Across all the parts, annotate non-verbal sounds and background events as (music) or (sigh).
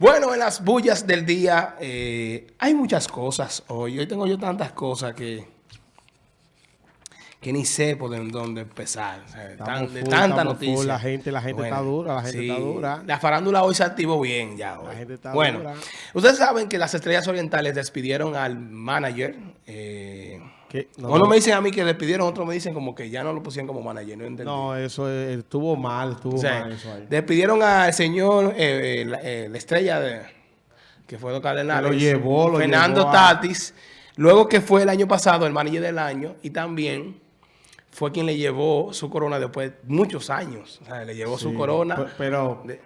Bueno, en las bullas del día eh, hay muchas cosas hoy. Hoy tengo yo tantas cosas que, que ni sé por dónde empezar. O sea, de tan- Estamos de full, tanta noticia. La gente, la gente Bueno, está dura, la gente sí. está dura. La farándula hoy se activó bien ya hoy. La gente está bueno, dura. ustedes saben que las Estrellas Orientales despidieron al manager. Eh. No, uno no. me dicen a mí que despidieron, otros me dicen como que ya no lo pusieron como manager. No entendí. No, eso es- estuvo mal, estuvo O sea, mal eso ahí. despidieron al señor, eh, eh, la, eh, la estrella de, que fue los Cardenales. Lo llevó, lo Fernando llevó a- Tatis. Luego que fue el año pasado el manager del año y también fue quien le llevó su corona después de muchos años. O sea, le llevó su corona. pe- Pero de-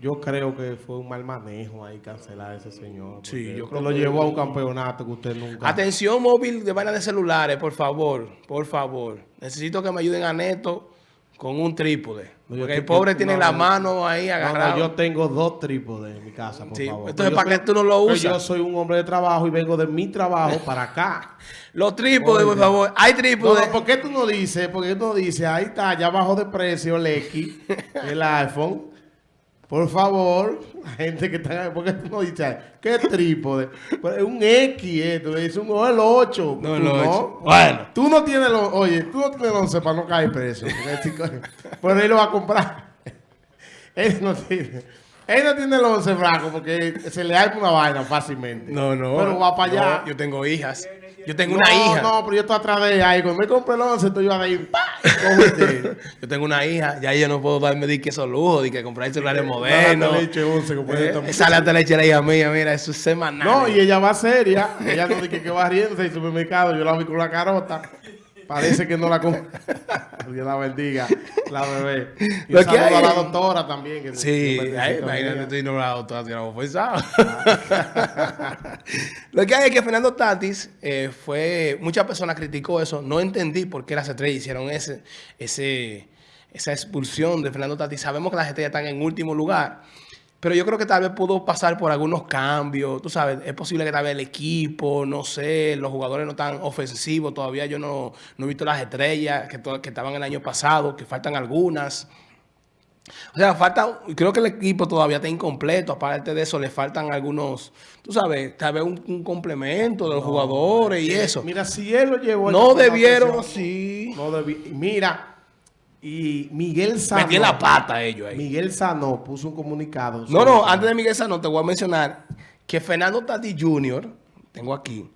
yo creo que fue un mal manejo ahí cancelar a ese señor. Sí, yo creo lo que- llevó a un campeonato que usted nunca... Atención móvil de vaina de celulares, por favor, por favor. Necesito que me ayuden a Neto con un trípode. No, porque el pobre tiene no, la no, mano ahí no, agarrada. yo tengo dos trípodes en mi casa, por Sí, favor. entonces, ¿para qué tú no lo usas? Yo soy un hombre de trabajo y vengo de mi trabajo para acá. (laughs) Los trípodes, por favor. Hay trípodes. ¿por qué tú no dices? ¿Por qué tú no dices? Ahí está, ya bajó de precio el X, (laughs) el iPhone. Por favor, la gente que está... ¿Por qué tú no dices? ¿Qué trípode? Pero es un X esto, es un o el 8. No, el ocho. Bueno. Tú no tienes los... Oye, tú no tienes 11 para no caer preso. porque este Pero él lo va a comprar. Él no tiene... Él no tiene el 11 franco porque se le da una vaina fácilmente. No, no. Pero va para allá. No, yo tengo hijas. Yo tengo No, una hija. No, pero yo estoy atrás de ella. ahí. Cuando me compré el 11, estoy yo. Y cógete. (laughs) Yo tengo una hija. Ya yo no puedo darme de que esos lujos, de que comprar celulares modernos. leche 11, que puede Eh, lata de leche la hija mía, mira, eso es semanal. No, y ella va seria. Ella no dice que va riéndose en el supermercado. Yo la vi con la carota. Parece que no la compré. (laughs) Dios la bendiga, la bebé. Y Lo que saludo a hay- la doctora también. que Sí, imagínate, estoy nombrado todo, así no forzado. (laughs) Lo que hay es que Fernando Tatis eh, fue, muchas personas criticó eso, no entendí por qué las estrellas hicieron ese, ese, esa expulsión de Fernando Tatis. Sabemos que las estrellas están en último lugar, pero yo creo que tal vez pudo pasar por algunos cambios, tú sabes, es posible que tal vez el equipo, no sé, los jugadores no están ofensivos, todavía yo no, no he visto las estrellas que, que estaban el año pasado, que faltan algunas. O sea, falta, creo que el equipo todavía está incompleto. Aparte de eso, le faltan algunos, tú sabes, tal vez un, un complemento de los jugadores y eso. Mira, si él lo llevó. No debieron, sí. sí. No debi- Mira, y Miguel Sano. Metí la pata ellos ahí. Miguel Sano puso un comunicado. No, no, antes de Miguel Sano te voy a mencionar que Fernando Tatis Jr., tengo aquí,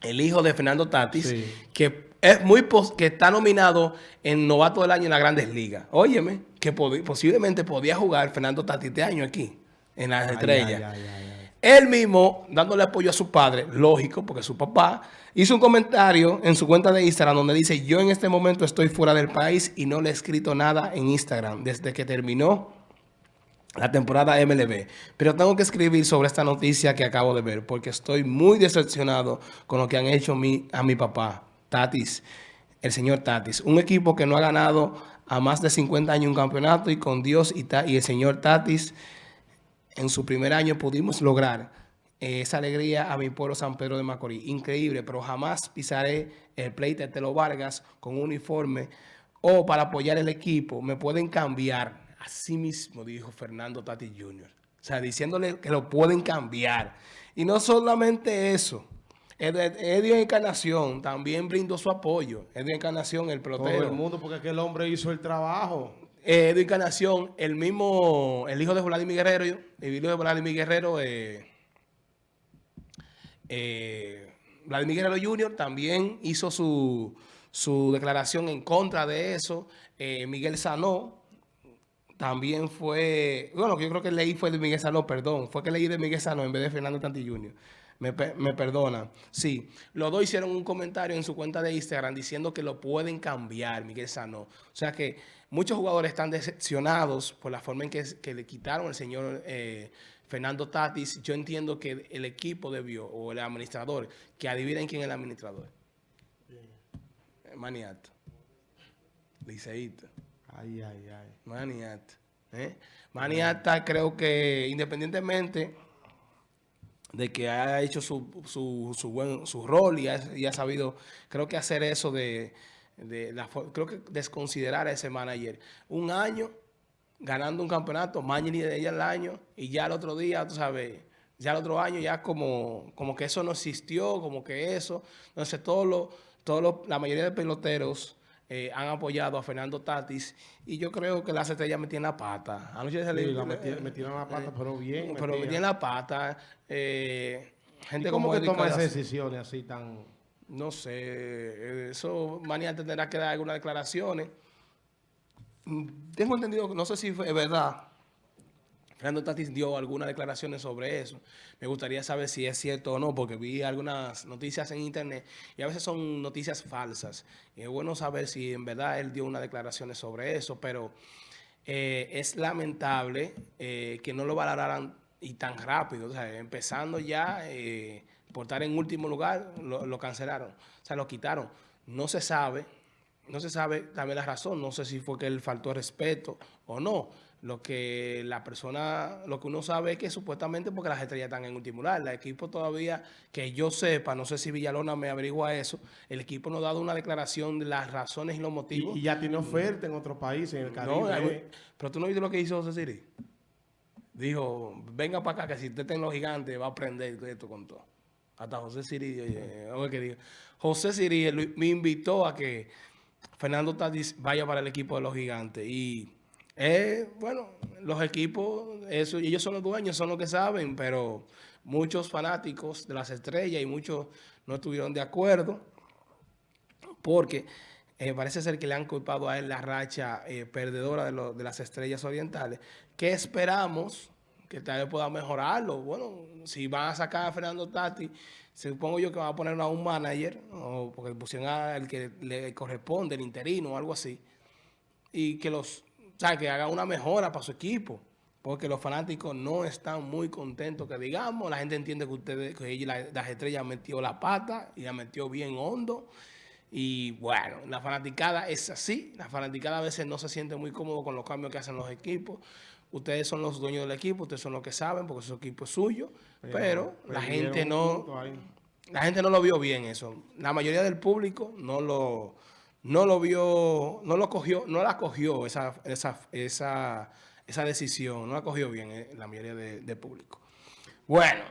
el hijo de Fernando Tatis, Sí. que es muy pos- que está nominado en novato del año en las grandes ligas. Óyeme, que posiblemente podía jugar Fernando Tatis este año aquí, en las Ay, estrellas. ay, ay. Él mismo, dándole apoyo a su padre, lógico, porque su papá, hizo un comentario en su cuenta de Instagram donde dice, yo en este momento estoy fuera del país y no le he escrito nada en Instagram desde que terminó la temporada MLB. Pero tengo que escribir sobre esta noticia que acabo de ver porque estoy muy decepcionado con lo que han hecho a mi papá, Tatis, el señor Tatis. Un equipo que no ha ganado a más de 50 años un campeonato y con Dios y, y el señor Tatis en su primer año pudimos lograr eh, esa alegría a mi pueblo San Pedro de Macorís. Increíble, pero jamás pisaré el pleite de Telo Vargas con un uniforme o para apoyar el equipo. Me pueden cambiar. Así mismo dijo Fernando Tati Jr. O sea, diciéndole que lo pueden cambiar. Y no solamente eso. Ed- Edio Encarnación también brindó su apoyo. Edio Encarnación, el Todo pelotero. el mundo, porque aquel hombre hizo el trabajo. Eh, de Encarnación, el mismo, el hijo de Vladimir Guerrero, el hijo de Vladimir Guerrero, eh, eh, Vladimir Guerrero Jr. también hizo su, su declaración en contra de eso. Eh, Miguel Sanó también fue, bueno, yo creo que leí fue de Miguel Sanó, perdón, fue que leí de Miguel Sanó en vez de Fernando Tanti Jr. Me, me perdona. Sí, los dos hicieron un comentario en su cuenta de Instagram diciendo que lo pueden cambiar, Miguel Sanó. O sea que muchos jugadores están decepcionados por la forma en que, que le quitaron al señor eh, Fernando Tatis. Yo entiendo que el equipo debió, o el administrador, que adivinen quién es el administrador. Maniato. Liceísta. Ay, ay, ay. Maniata. ¿eh? Maniata creo que independientemente de que ha hecho su, su, su buen su rol y ha, ha sabido, creo que hacer eso de, de la creo que desconsiderar a ese manager. Un año ganando un campeonato, Mañini de ella el año, y ya el otro día, tú sabes, ya el otro año ya como, como que eso no existió, como que eso. Entonces, todos los, todos la mayoría de peloteros eh, han apoyado a Fernando Tatis y yo creo que las estrellas metían la pata. Anoche se le, la metieron, la pata, pero bien. Pero metían la pata. Eh, gente como que toma esas decisiones así tan...? No sé, eso mañana tendrá que dar algunas declaraciones. Mm, tengo entendido, no sé si es verdad, Fernando Tatis dio algunas declaraciones sobre eso. Me gustaría saber si es cierto o no, porque vi algunas noticias en internet y a veces son noticias falsas. Es bueno saber si en verdad él dio unas declaraciones sobre eso, pero eh, es lamentable eh, que no lo valoraran y tan rápido. O sea, empezando ya eh, por estar en último lugar, lo, lo cancelaron. O sea, lo quitaron. No se sabe no se sabe también la razón, no sé si fue que él faltó respeto o no. Lo que la persona, lo que uno sabe es que supuestamente porque las estrellas están en último lugar. El equipo todavía, que yo sepa, no sé si Villalona me averigua eso, el equipo no ha dado una declaración de las razones y los motivos. Y, ya tiene oferta en otros países, en el Caribe. pero tú no viste lo que hizo José Siri. Dijo, venga para acá que si usted está en los gigantes va a aprender esto con todo. Hasta José Siri, oye, que diga. José Siri me invitó a que Fernando Tatis vaya para el equipo de los gigantes. Y, eh, bueno, los equipos, eso, ellos son los dueños, son los que saben, pero muchos fanáticos de las estrellas y muchos no estuvieron de acuerdo porque eh, parece ser que le han culpado a él la racha eh, perdedora de, de las estrellas orientales. ¿Qué esperamos? que tal vez pueda mejorarlo. Bueno, si van a sacar a Fernando Tati, supongo yo que van a poner a un manager, o porque pusieron al que le corresponde, el interino o algo así, y que los, o sea, que haga una mejora para su equipo, porque los fanáticos no están muy contentos, que digamos, la gente entiende que ustedes, que ella, las estrellas metió la pata y la metió bien hondo, y bueno, la fanaticada es así. La fanaticada a veces no se siente muy cómodo con los cambios que hacen los equipos. Ustedes son los dueños del equipo, ustedes son los que saben porque su equipo es suyo. Pero, la gente no la gente no lo vio bien eso. La mayoría del público no lo, no lo vio, no lo cogió, no la cogió esa, esa, esa, esa decisión, no la cogió bien eh, la mayoría del público. Bueno.